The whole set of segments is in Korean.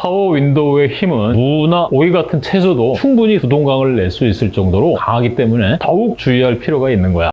파워 윈도우의 힘은 무나 오이 같은 채소도 충분히 두 동강을 낼 수 있을 정도로 강하기 때문에 더욱 주의할 필요가 있는 거야.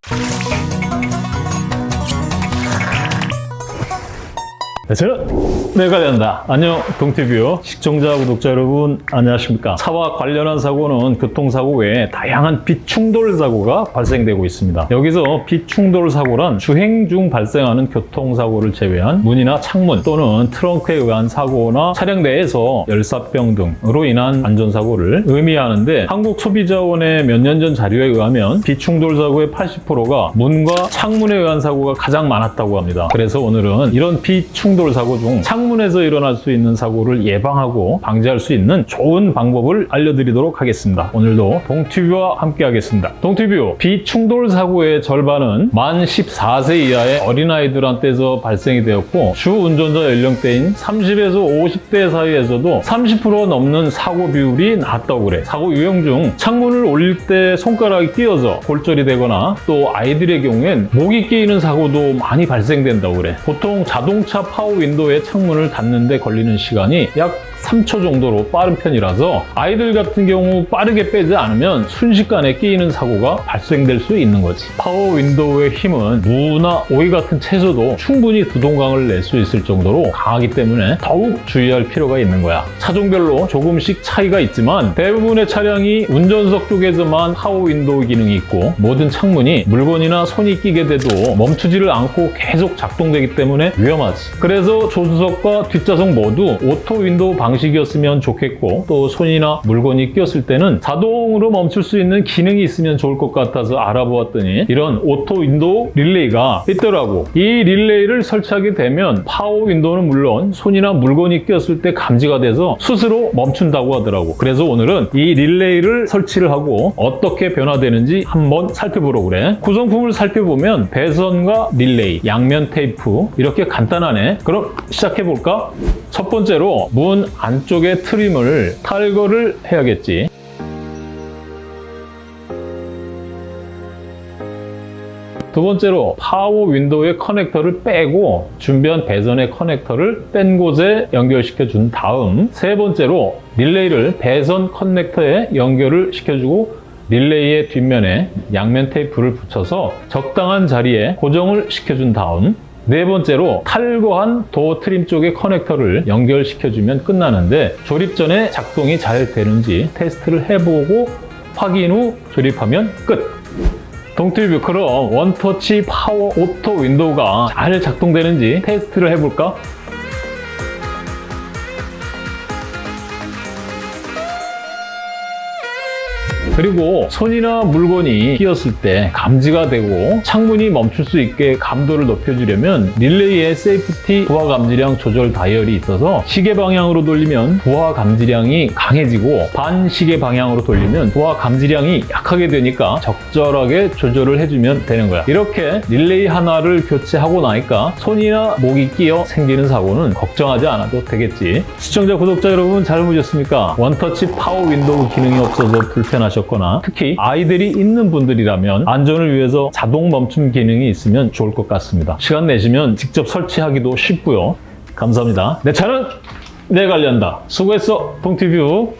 네, 저는 내가 된다. 안녕 동티뷰 시청자 구독자 여러분 안녕하십니까? 차와 관련한 사고는 교통사고 외에 다양한 비충돌 사고가 발생되고 있습니다. 여기서 비충돌 사고란 주행 중 발생하는 교통사고를 제외한 문이나 창문 또는 트렁크에 의한 사고나 차량 내에서 열사병 등으로 인한 안전사고를 의미하는데 한국소비자원의 몇 년 전 자료에 의하면 비충돌 사고의 80%가 문과 창문에 의한 사고가 가장 많았다고 합니다. 그래서 오늘은 이런 비충돌 충돌 사고 중 창문에서 일어날 수 있는 사고를 예방하고 방지할 수 있는 좋은 방법을 알려드리도록 하겠습니다. 오늘도 동티뷰와 함께 하겠습니다. 동티뷰, 비충돌 사고의 절반은 만 14세 이하의 어린아이들한테서 발생이 되었고 주 운전자 연령대인 30에서 50대 사이에서도 30% 넘는 사고 비율이 났다고 그래. 사고 유형 중 창문을 올릴 때 손가락이 끼어서 골절이 되거나 또 아이들의 경우엔 목이 끼이는 사고도 많이 발생된다고 그래. 보통 자동차 파워 파워 윈도우의 창문을 닫는데 걸리는 시간이 약 3초 정도로 빠른 편이라서 아이들 같은 경우 빠르게 빼지 않으면 순식간에 끼이는 사고가 발생될 수 있는 거지. power window의 힘은 무나 오이 같은 채소도 충분히 두동강을 낼 수 있을 정도로 강하기 때문에 더욱 주의할 필요가 있는 거야. 차종별로 조금씩 차이가 있지만 대부분의 차량이 운전석 쪽에서만 power window 기능이 있고 모든 창문이 물건이나 손이 끼게 돼도 멈추지를 않고 계속 작동되기 때문에 위험하지. 그래서 조수석과 뒷좌석 모두 auto window 방식이었으면 좋겠고 또 손이나 물건이 끼었을 때는 자동으로 멈출 수 있는 기능이 있으면 좋을 것 같아서 알아보았더니 이런 auto window 릴레이가 있더라고. 이 릴레이를 설치하게 되면 power window는 물론 손이나 물건이 끼었을 때 감지가 돼서 스스로 멈춘다고 하더라고. 그래서 오늘은 이 릴레이를 설치를 하고 어떻게 변화되는지 한번 살펴보려고 그래. 구성품을 살펴보면 배선과 릴레이, 양면 테이프 이렇게 간단하네. 그럼 시작해볼까? 첫 번째로 문 안쪽에 trim을 탈거를 해야겠지. 두 번째로 power window의 커넥터를 빼고 준비한 배선의 커넥터를 뺀 곳에 연결시켜 준 다음 세 번째로 릴레이를 배선 커넥터에 연결을 시켜주고 릴레이의 뒷면에 양면 테이프를 붙여서 적당한 자리에 고정을 시켜준 다음 네 번째로 탈거한 도어 trim 쪽의 커넥터를 연결시켜주면 끝나는데 조립 전에 작동이 잘 되는지 테스트를 해보고 확인 후 조립하면 끝! 동티뷰 그럼 one-touch power auto window가 잘 작동되는지 테스트를 해볼까? 그리고 손이나 물건이 끼었을 때 감지가 되고 창문이 멈출 수 있게 감도를 높여주려면 릴레이에 safety 부하 감지량 조절 다이얼이 있어서 시계 방향으로 돌리면 부하 감지량이 강해지고 반시계 방향으로 돌리면 부하 감지량이 약하게 되니까 적절하게 조절을 해주면 되는 거야. 이렇게 릴레이 하나를 교체하고 나니까 손이나 목이 끼어 생기는 사고는 걱정하지 않아도 되겠지. 시청자, 구독자 여러분 잘 보셨습니까? one-touch power window 기능이 없어서 불편하셨고 하셨거나 특히 아이들이 있는 분들이라면 안전을 위해서 자동 멈춤 기능이 있으면 좋을 것 같습니다. 시간 내시면 직접 설치하기도 쉽고요. 감사합니다. 내 차는 내가 관리한다. 수고했어, 동티뷰.